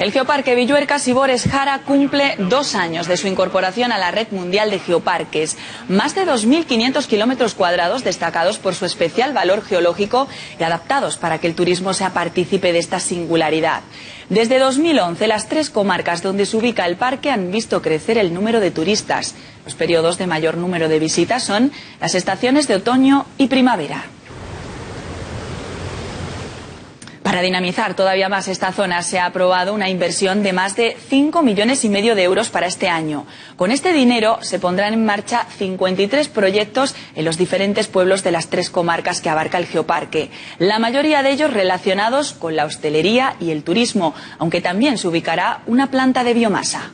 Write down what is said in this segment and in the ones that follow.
El Geoparque Villuerca Sibores Jara cumple dos años de su incorporación a la red mundial de geoparques. Más de 2.500 kilómetros cuadrados destacados por su especial valor geológico y adaptados para que el turismo sea partícipe de esta singularidad. Desde 2011, las tres comarcas donde se ubica el parque han visto crecer el número de turistas. Los periodos de mayor número de visitas son las estaciones de otoño y primavera. Para dinamizar todavía más esta zona se ha aprobado una inversión de más de 5 millones y medio de euros para este año. Con este dinero se pondrán en marcha 53 proyectos en los diferentes pueblos de las tres comarcas que abarca el geoparque. La mayoría de ellos relacionados con la hostelería y el turismo, aunque también se ubicará una planta de biomasa.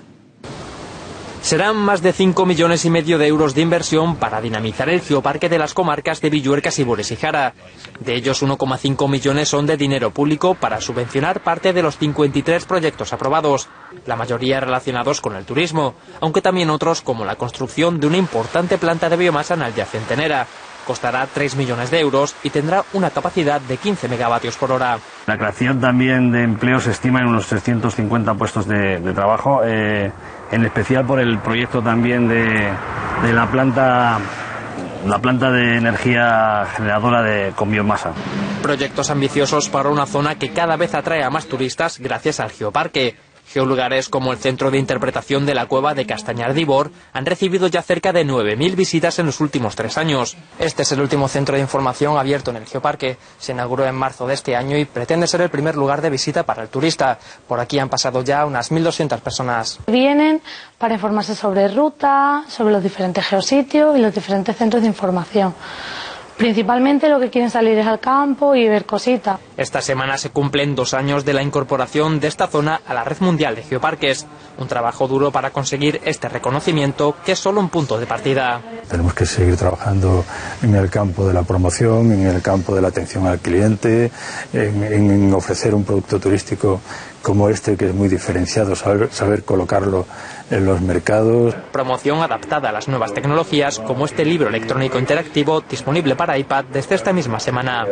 Serán más de 5 millones y medio de euros de inversión para dinamizar el geoparque de las comarcas de Villuerca, Sibores y Jara. De ellos, 1,5 millones son de dinero público para subvencionar parte de los 53 proyectos aprobados, la mayoría relacionados con el turismo, aunque también otros como la construcción de una importante planta de biomasa en Alyacentenera. Costará 3 millones de euros y tendrá una capacidad de 15 megavatios por hora. La creación también de empleo se estima en unos 350 puestos de, trabajo. Eh, en especial por el proyecto también de, la planta la planta de energía generadora de, con biomasa. Proyectos ambiciosos para una zona que cada vez atrae a más turistas gracias al geoparque. Geolugares como el Centro de Interpretación de la Cueva de Castañar de Ibor han recibido ya cerca de 9.000 visitas en los últimos tres años. Este es el último centro de información abierto en el Geoparque. Se inauguró en marzo de este año y pretende ser el primer lugar de visita para el turista. Por aquí han pasado ya unas 1.200 personas. Vienen para informarse sobre ruta, sobre los diferentes geositios y los diferentes centros de información. Principalmente lo que quieren salir es al campo y ver cositas. Esta semana se cumplen dos años de la incorporación de esta zona a la red mundial de geoparques. Un trabajo duro para conseguir este reconocimiento que es solo un punto de partida. Tenemos que seguir trabajando en el campo de la promoción, en el campo de la atención al cliente, en, ofrecer un producto turístico como este que es muy diferenciado, saber colocarlo en los mercados. Promoción adaptada a las nuevas tecnologías como este libro electrónico interactivo disponible para iPad desde esta misma semana.